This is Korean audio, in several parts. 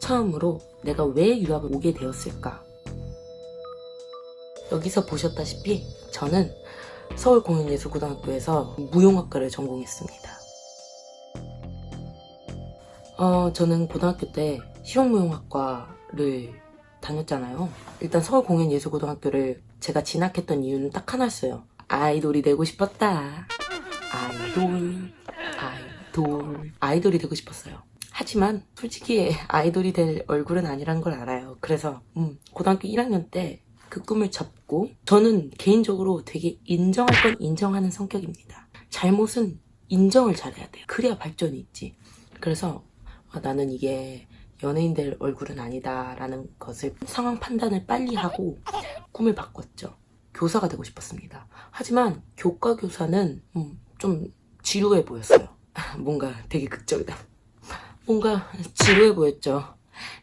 처음으로 내가 왜 유학을 오게 되었을까? 여기서 보셨다시피 저는 서울공연예술고등학교에서 무용학과를 전공했습니다. 어, 저는 고등학교 때 실용무용학과를 다녔잖아요. 일단 서울공연예술고등학교를 제가 진학했던 이유는 딱 하나였어요. 아이돌이 되고 싶었다. 아이돌, 아이돌, 아이돌이 되고 싶었어요. 하지만 솔직히 아이돌이 될 얼굴은 아니란 걸 알아요. 그래서 음, 고등학교 1학년 때 그 꿈을 접고 저는 개인적으로 되게 인정할 건 인정하는 성격입니다. 잘못은 인정을 잘해야 돼요. 그래야 발전이 있지. 그래서 아, 나는 이게 연예인 될 얼굴은 아니다라는 것을 상황 판단을 빨리 하고 꿈을 바꿨죠. 교사가 되고 싶었습니다. 하지만 교과 교사는 음, 좀 지루해 보였어요. 뭔가 되게 극적이다. 뭔가 지루해 보였죠.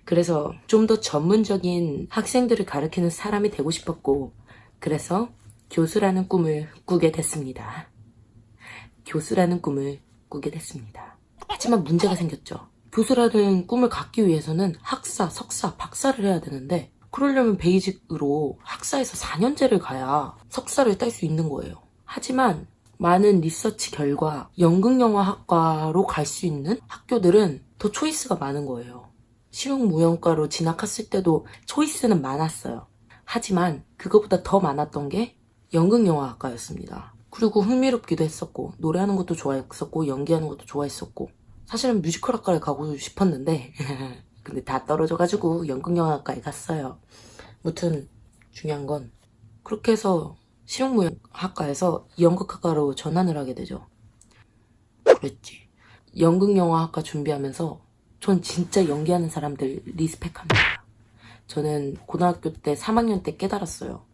그래서 좀 더 전문적인 학생들을 가르치는 사람이 되고 싶었고 그래서 교수라는 꿈을 꾸게 됐습니다. 교수라는 꿈을 꾸게 됐습니다. 하지만 문제가 생겼죠. 교수라는 꿈을 갖기 위해서는 학사, 석사, 박사를 해야 되는데 그러려면 베이직으로 학사에서 4년제를 가야 석사를 딸 수 있는 거예요. 하지만 많은 리서치 결과 연극영화학과로 갈 수 있는 학교들은 더 초이스가 많은 거예요. 실용무용과로 진학했을 때도 초이스는 많았어요. 하지만 그거보다 더 많았던 게 연극영화학과였습니다. 그리고 흥미롭기도 했었고 노래하는 것도 좋아했었고 연기하는 것도 좋아했었고 사실은 뮤지컬학과를 가고 싶었는데 근데 다 떨어져가지고 연극영화과에 갔어요. 무튼 중요한 건 그렇게 해서 실용무용학과에서 연극학과로 전환을 하게 되죠. 그랬지. 연극영화학과 준비하면서 전 진짜 연기하는 사람들 리스펙합니다. 저는 고등학교 때 3학년 때 깨달았어요.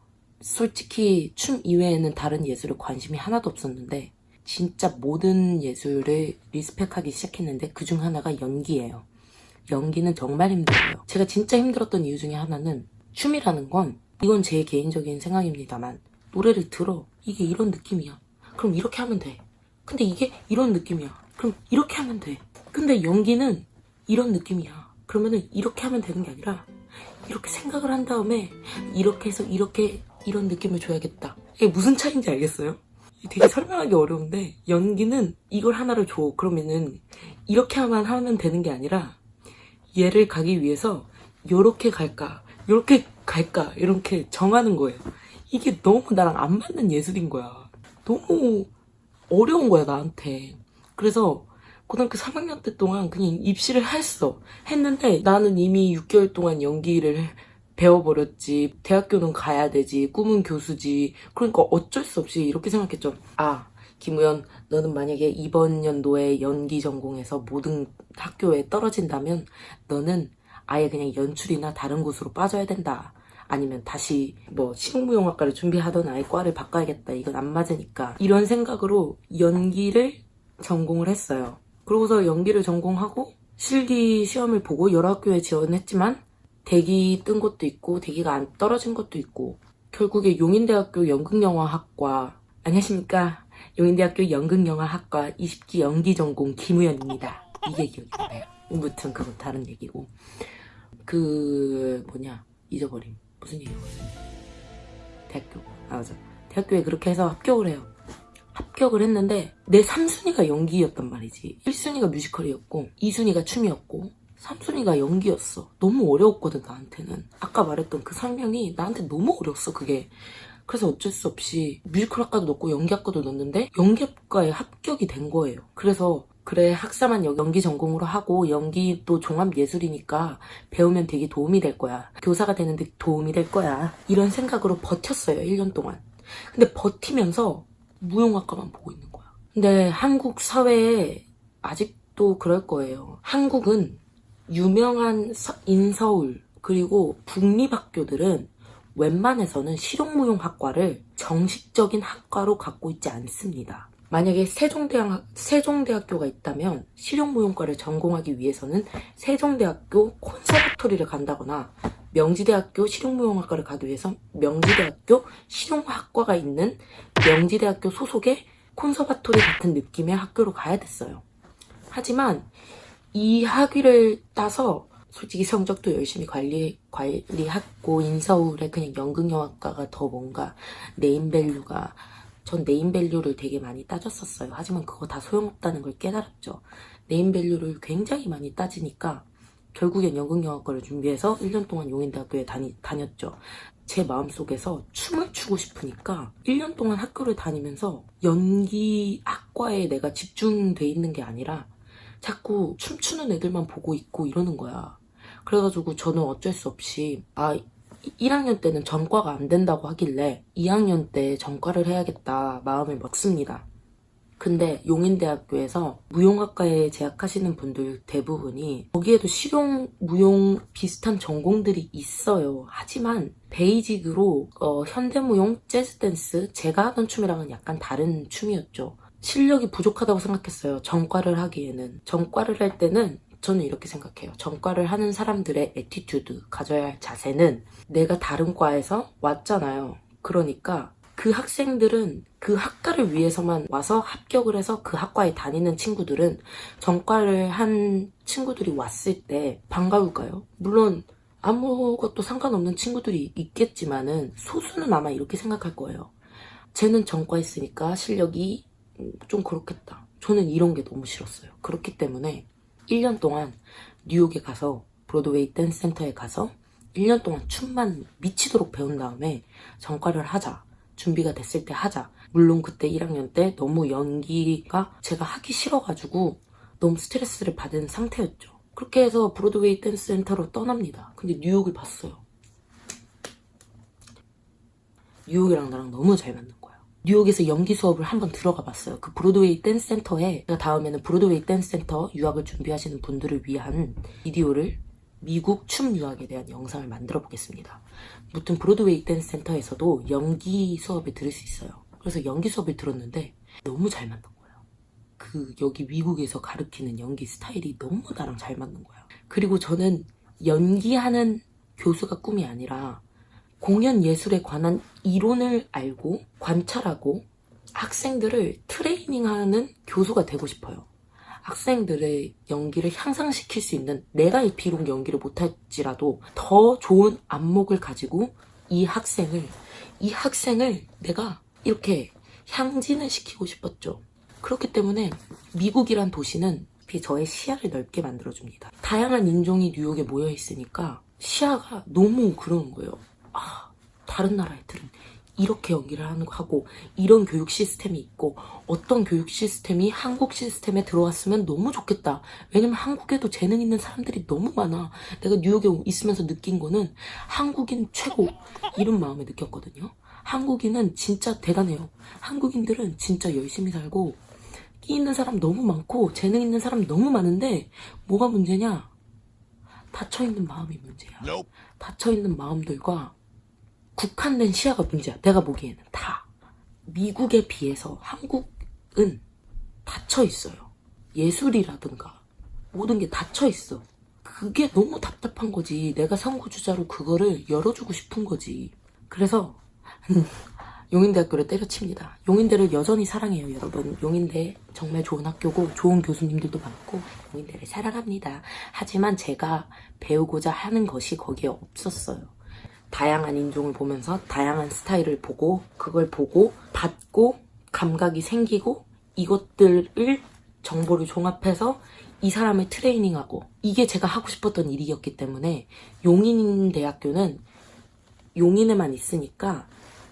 솔직히 춤 이외에는 다른 예술에 관심이 하나도 없었는데 진짜 모든 예술을 리스펙하기 시작했는데 그 중 하나가 연기예요. 연기는 정말 힘들어요. 제가 진짜 힘들었던 이유 중에 하나는 춤이라는 건 이건 제 개인적인 생각입니다만 노래를 들어 이게 이런 느낌이야. 그럼 이렇게 하면 돼. 근데 이게 이런 느낌이야. 그럼 이렇게 하면 돼. 근데 연기는 이런 느낌이야. 그러면은 이렇게 하면 되는 게 아니라 이렇게 생각을 한 다음에 이렇게 해서 이렇게 이런 느낌을 줘야겠다. 이게 무슨 차이인지 알겠어요? 되게 설명하기 어려운데 연기는 이걸 하나를 줘. 그러면은 이렇게 하면 하면 되는 게 아니라 얘를 가기 위해서 요렇게 갈까 요렇게 갈까 이렇게 정하는 거예요. 이게 너무 나랑 안 맞는 예술인 거야. 너무 어려운 거야 나한테. 그래서 고등학교 3학년 때 동안 그냥 입시를 했어. 했는데 나는 이미 6개월 동안 연기를 배워버렸지. 대학교는 가야 되지. 꿈은 교수지. 그러니까 어쩔 수 없이 이렇게 생각했죠. 아, 김우연, 너는 만약에 이번 연도에 연기 전공에서 모든 학교에 떨어진다면 너는 아예 그냥 연출이나 다른 곳으로 빠져야 된다. 아니면 다시 뭐 실용무용학과를 준비하던 아예 과를 바꿔야겠다. 이건 안 맞으니까. 이런 생각으로 연기를 전공을 했어요. 그러고서 연기를 전공하고 실기 시험을 보고 여러 학교에 지원했지만 대기 뜬 것도 있고 대기가 안 떨어진 것도 있고 결국에 용인대학교 연극영화학과 안녕하십니까 용인대학교 연극영화학과 20기 연기 전공 김우연입니다 이게 기억이 나요 무튼 그건 다른 얘기고 그 뭐냐 잊어버림 무슨 얘기였어요. 대학교. 아 맞아. 대학교에 그렇게 해서 합격을 해요. 합격을 했는데 내 3순위가 연기였단 말이지. 1순위가 뮤지컬이었고 2순위가 춤이었고 3순위가 연기였어. 너무 어려웠거든 나한테는. 아까 말했던 그 설명이 나한테 너무 어려웠어 그게. 그래서 어쩔 수 없이 뮤지컬 학과도 넣고 연기학과도 넣었는데 연기학과에 합격이 된 거예요. 그래서 그래 학사만 연기 전공으로 하고 연기도 종합예술이니까 배우면 되게 도움이 될 거야 교사가 되는데 도움이 될 거야 이런 생각으로 버텼어요 1년 동안 근데 버티면서 무용학과만 보고 있는 거야. 근데 한국 사회에 아직도 그럴 거예요. 한국은 유명한 인서울 그리고 국립학교들은 웬만해서는 실용무용학과를 정식적인 학과로 갖고 있지 않습니다. 만약에 세종대학, 세종대학교가 있다면 실용무용과를 전공하기 위해서는 세종대학교 콘서바토리를 간다거나 명지대학교 실용무용학과를 가기 위해서 명지대학교 실용학과가 있는 명지대학교 소속의 콘서바토리 같은 느낌의 학교로 가야 됐어요. 하지만 이 학위를 따서 솔직히 성적도 열심히 관리, 관리하고 인서울에 그냥 연극영화과가 더 뭔가 네임밸류가 전 네임밸류를 되게 많이 따졌었어요. 하지만 그거 다 소용없다는 걸 깨달았죠. 네임밸류를 굉장히 많이 따지니까 결국엔 연극영화과를 준비해서 1년 동안 용인대학교에 다니, 다녔죠. 제 마음속에서 춤을 추고 싶으니까 1년 동안 학교를 다니면서 연기학과에 내가 집중돼 있는 게 아니라 자꾸 춤추는 애들만 보고 있고 이러는 거야. 그래가지고 저는 어쩔 수 없이 아 1학년 때는 전과가 안 된다고 하길래 2학년 때 전과를 해야겠다 마음을 먹습니다. 근데 용인대학교에서 무용학과에 재학하시는 분들 대부분이 거기에도 실용, 무용 비슷한 전공들이 있어요. 하지만 basic으로 어, 현대무용, 재즈댄스 제가 하던 춤이랑은 약간 다른 춤이었죠. 실력이 부족하다고 생각했어요. 전과를 하기에는. 전과를 할 때는 저는 이렇게 생각해요. 전과를 하는 사람들의 attitude, 가져야 할 자세는 내가 다른 과에서 왔잖아요. 그러니까 그 학생들은 그 학과를 위해서만 와서 합격을 해서 그 학과에 다니는 친구들은 전과를 한 친구들이 왔을 때 반가울까요? 물론 아무것도 상관없는 친구들이 있겠지만은 소수는 아마 이렇게 생각할 거예요. 쟤는 전과 했으니까 실력이 좀 그렇겠다. 저는 이런 게 너무 싫었어요. 그렇기 때문에 1년 동안 뉴욕에 가서 브로드웨이 댄스 센터에 가서 1년 동안 춤만 미치도록 배운 다음에 전과를 하자. 준비가 됐을 때 하자. 물론 그때 1학년 때 너무 연기가 제가 하기 싫어가지고 너무 스트레스를 받은 상태였죠. 그렇게 해서 브로드웨이 댄스 센터로 떠납니다. 근데 뉴욕을 봤어요. 뉴욕이랑 나랑 너무 잘 맞는 거예요. 뉴욕에서 연기 수업을 한번 들어가 봤어요. 그 브로드웨이 댄스 센터에 제가 다음에는 브로드웨이 댄스 센터 유학을 준비하시는 분들을 위한 비디오를 미국 춤 유학에 대한 영상을 만들어 보겠습니다. 무튼 브로드웨이 댄스 센터에서도 연기 수업을 들을 수 있어요. 그래서 연기 수업을 들었는데 너무 잘 맞는 거예요. 그 여기 미국에서 가르치는 연기 스타일이 너무 나랑 잘 맞는 거예요. 그리고 저는 연기하는 교수가 꿈이 아니라 공연 예술에 관한 이론을 알고 관찰하고 학생들을 트레이닝하는 교수가 되고 싶어요. 학생들의 연기를 향상시킬 수 있는 내가 비록 연기를 못할지라도 더 좋은 안목을 가지고 이 학생을 이 학생을 내가 이렇게 향진을 시키고 싶었죠. 그렇기 때문에 미국이란 도시는 저의 시야를 넓게 만들어줍니다. 다양한 인종이 뉴욕에 모여 있으니까 시야가 너무 그런 거예요. 아, 다른 나라 애들은 이렇게 연기를 하고 이런 교육 시스템이 있고 어떤 교육 시스템이 한국 시스템에 들어왔으면 너무 좋겠다. 왜냐면 한국에도 재능 있는 사람들이 너무 많아. 내가 뉴욕에 있으면서 느낀 거는 한국인 최고 이런 마음에 느꼈거든요. 한국인은 진짜 대단해요. 한국인들은 진짜 열심히 살고 끼 있는 사람 너무 많고 재능 있는 사람 너무 많은데 뭐가 문제냐? 닫혀있는 마음이 문제야. 닫혀있는 마음들과 국한된 시야가 문제야. 내가 보기에는 다. 미국에 비해서 한국은 닫혀 있어요. 예술이라든가 모든 게 닫혀 있어. 그게 너무 답답한 거지. 내가 선구주자로 그거를 열어주고 싶은 거지. 그래서 용인대학교를 때려칩니다. 용인대를 여전히 사랑해요, 여러분. 용인대 정말 좋은 학교고 좋은 교수님들도 많고 용인대를 사랑합니다. 하지만 제가 배우고자 하는 것이 거기에 없었어요. 다양한 인종을 보면서 다양한 스타일을 보고 그걸 보고 받고 감각이 생기고 이것들을 정보를 종합해서 이 사람을 트레이닝하고 이게 제가 하고 싶었던 일이었기 때문에 용인 대학교는 용인에만 있으니까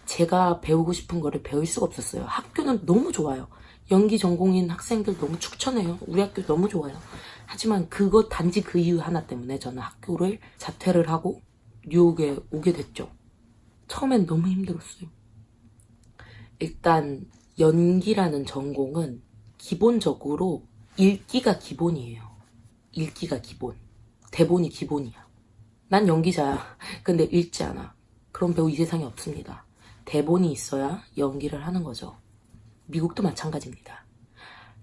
제가 배우고 싶은 거를 배울 수가 없었어요. 학교는 너무 좋아요. 연기 전공인 학생들 너무 추천해요. 우리 학교 너무 좋아요. 하지만 그것 단지 그 이유 하나 때문에 저는 학교를 자퇴를 하고 뉴욕에 오게 됐죠. 처음엔 너무 힘들었어요. 일단 연기라는 전공은 기본적으로 읽기가 기본이에요. 읽기가 기본. 대본이 기본이야. 난 연기자야. 근데 읽지 않아. 그런 배우 이 세상에 없습니다. 대본이 있어야 연기를 하는 거죠. 미국도 마찬가지입니다.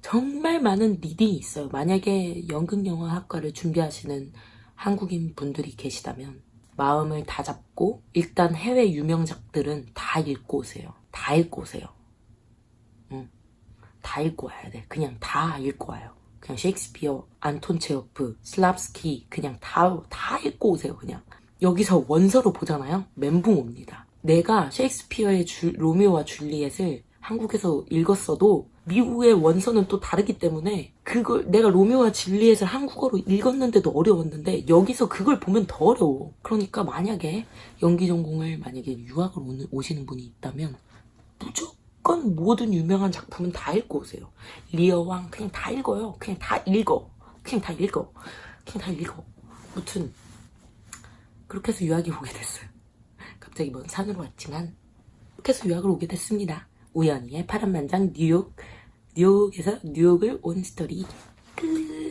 정말 많은 reading이 있어요. 만약에 연극영화학과를 준비하시는 한국인 분들이 계시다면 마음을 다 잡고 일단 해외 유명작들은 다 읽고 오세요. 다 읽고 오세요. 응. 다 읽고 와야 돼. 그냥 다 읽고 와요. 그냥 셰익스피어, 안톤 체호프, 슬랍스키 그냥 다, 다 읽고 오세요 그냥. 여기서 원서로 보잖아요. 멘붕 옵니다. 내가 셰익스피어의 주- 로미오와 줄리엣을 한국에서 읽었어도 미국의 원서는 또 다르기 때문에 그걸 내가 로미오와 줄리엣을 한국어로 읽었는데도 어려웠는데 여기서 그걸 보면 더 어려워. 그러니까 만약에 연기 전공을 만약에 유학을 오는, 오시는 분이 있다면 무조건 모든 유명한 작품은 다 읽고 오세요. 리어왕 그냥 다 읽어요. 그냥 다 읽어. 그냥 다 읽어. 그냥 다 읽어. 무튼 그렇게 해서 유학이 오게 됐어요. 갑자기 먼 산으로 왔지만 그렇게 해서 유학을 오게 됐습니다. 우연히의 파란만장 뉴욕 뉴욕에서 뉴욕을 온 스토리 끝